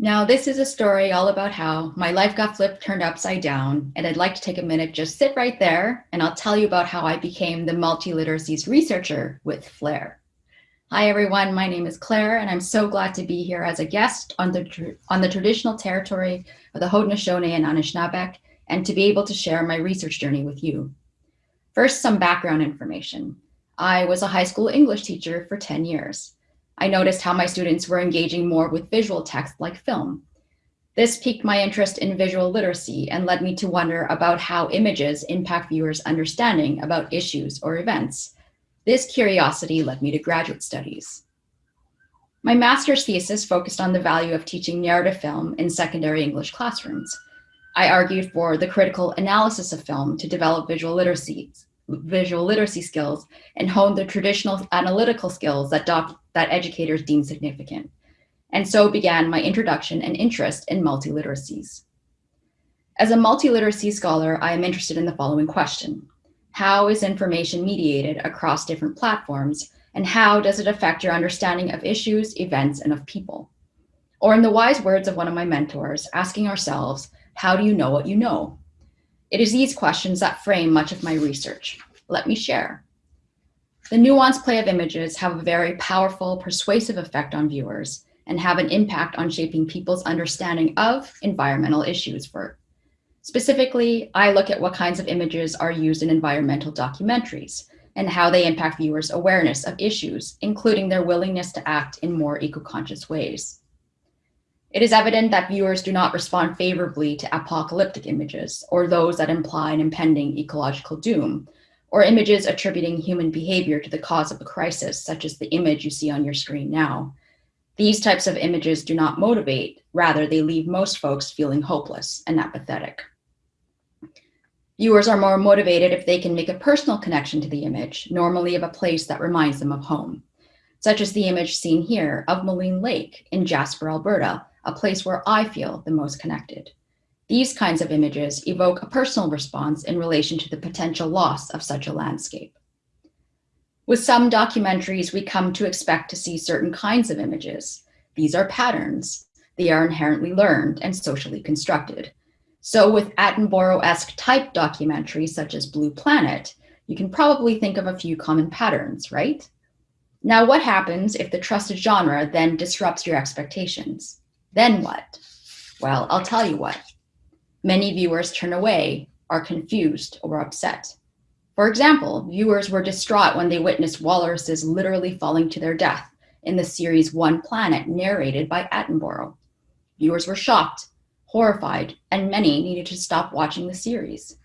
Now, this is a story all about how my life got flipped, turned upside down, and I'd like to take a minute, just sit right there, and I'll tell you about how I became the multiliteracies researcher with Flair. Hi, everyone. My name is Claire, and I'm so glad to be here as a guest on the, on the traditional territory of the Haudenosaunee and Anishinaabeg, and to be able to share my research journey with you. First, some background information. I was a high school English teacher for 10 years. I noticed how my students were engaging more with visual text like film. This piqued my interest in visual literacy and led me to wonder about how images impact viewers' understanding about issues or events. This curiosity led me to graduate studies. My master's thesis focused on the value of teaching narrative film in secondary English classrooms. I argued for the critical analysis of film to develop visual literacy, visual literacy skills and hone the traditional analytical skills that, doc, that educators deem significant. And so began my introduction and interest in multiliteracies. As a multiliteracy scholar, I am interested in the following question. How is information mediated across different platforms and how does it affect your understanding of issues, events, and of people? Or in the wise words of one of my mentors, asking ourselves, how do you know what you know? It is these questions that frame much of my research. Let me share. The nuanced play of images have a very powerful, persuasive effect on viewers and have an impact on shaping people's understanding of environmental issues. For Specifically, I look at what kinds of images are used in environmental documentaries and how they impact viewers' awareness of issues, including their willingness to act in more eco-conscious ways. It is evident that viewers do not respond favorably to apocalyptic images or those that imply an impending ecological doom, or images attributing human behavior to the cause of a crisis, such as the image you see on your screen now. These types of images do not motivate, rather they leave most folks feeling hopeless and apathetic. Viewers are more motivated if they can make a personal connection to the image, normally of a place that reminds them of home, such as the image seen here of Maligne Lake in Jasper, Alberta, a place where I feel the most connected. These kinds of images evoke a personal response in relation to the potential loss of such a landscape. With some documentaries, we come to expect to see certain kinds of images. These are patterns. They are inherently learned and socially constructed. So with Attenborough-esque type documentaries such as Blue Planet, you can probably think of a few common patterns, right? Now, what happens if the trusted genre then disrupts your expectations? Then what? Well, I'll tell you what. Many viewers turn away, are confused, or upset. For example, viewers were distraught when they witnessed walruses literally falling to their death in the series Our Planet narrated by Attenborough. Viewers were shocked, horrified, and many needed to stop watching the series.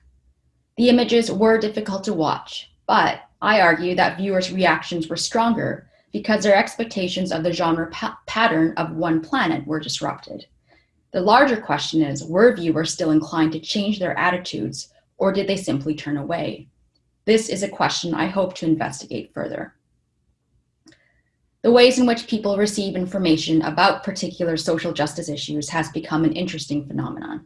The images were difficult to watch, but I argue that viewers' reactions were stronger because their expectations of the genre pa pattern of Our Planet were disrupted. The larger question is, were viewers still inclined to change their attitudes or did they simply turn away? This is a question I hope to investigate further. The ways in which people receive information about particular social justice issues has become an interesting phenomenon.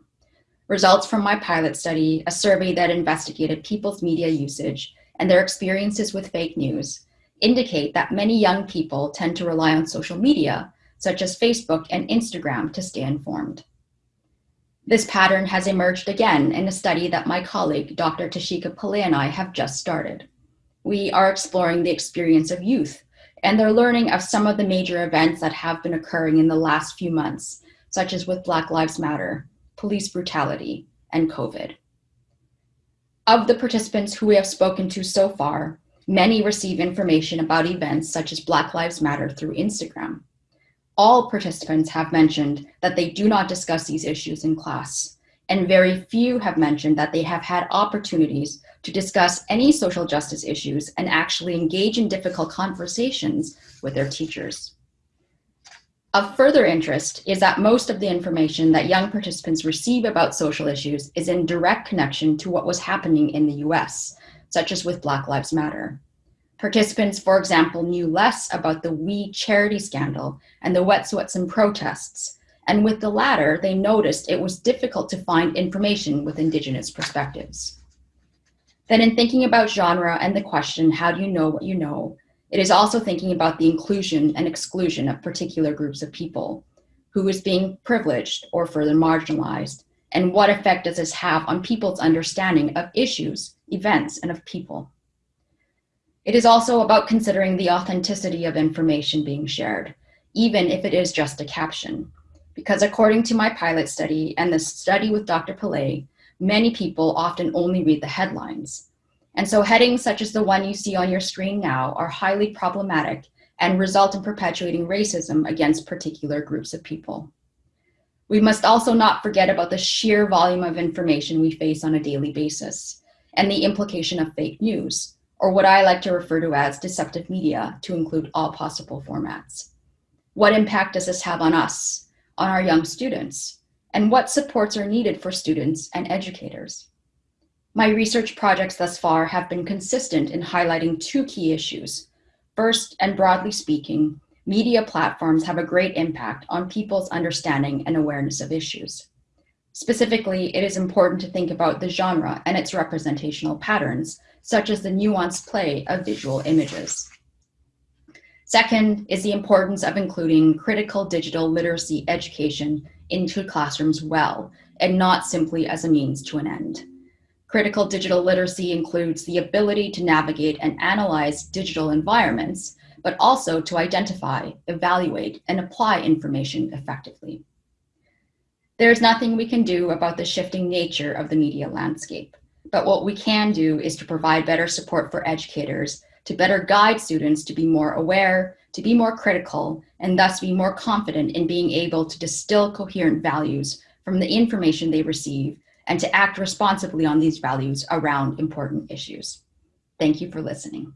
Results from my pilot study, a survey that investigated people's media usage and their experiences with fake news, indicate that many young people tend to rely on social media such as Facebook and Instagram to stay informed. This pattern has emerged again in a study that my colleague, Dr. Tashika Pillay and I have just started. We are exploring the experience of youth and their learning of some of the major events that have been occurring in the last few months, such as with Black Lives Matter, police brutality, and COVID. Of the participants who we have spoken to so far, many receive information about events such as Black Lives Matter through Instagram all participants have mentioned that they do not discuss these issues in class, and very few have mentioned that they have had opportunities to discuss any social justice issues and actually engage in difficult conversations with their teachers. Of further interest is that most of the information that young participants receive about social issues is in direct connection to what was happening in the US, such as with Black Lives Matter. Participants, for example, knew less about the We charity scandal and the Wet'suwet'en protests, and with the latter, they noticed it was difficult to find information with Indigenous perspectives. Then in thinking about genre and the question, how do you know what you know, it is also thinking about the inclusion and exclusion of particular groups of people. who is being privileged or further marginalized, and what effect does this have on people's understanding of issues, events, and of people. It is also about considering the authenticity of information being shared, even if it is just a caption. Because according to my pilot study and the study with Dr. Pillay, many people often only read the headlines. And so headings such as the one you see on your screen now are highly problematic and result in perpetuating racism against particular groups of people. We must also not forget about the sheer volume of information we face on a daily basis and the implication of fake news, or what I like to refer to as deceptive media to include all possible formats. What impact does this have on us, on our young students, and what supports are needed for students and educators? My research projects thus far have been consistent in highlighting two key issues. First, and broadly speaking, media platforms have a great impact on people's understanding and awareness of issues. Specifically, it is important to think about the genre and its representational patterns, such as the nuanced play of visual images. Second is the importance of including critical digital literacy education into classrooms well, and not simply as a means to an end. Critical digital literacy includes the ability to navigate and analyze digital environments, but also to identify, evaluate, and apply information effectively. There is nothing we can do about the shifting nature of the media landscape, but what we can do is to provide better support for educators to better guide students to be more aware, to be more critical, and thus be more confident in being able to distill coherent values from the information they receive and to act responsibly on these values around important issues. Thank you for listening.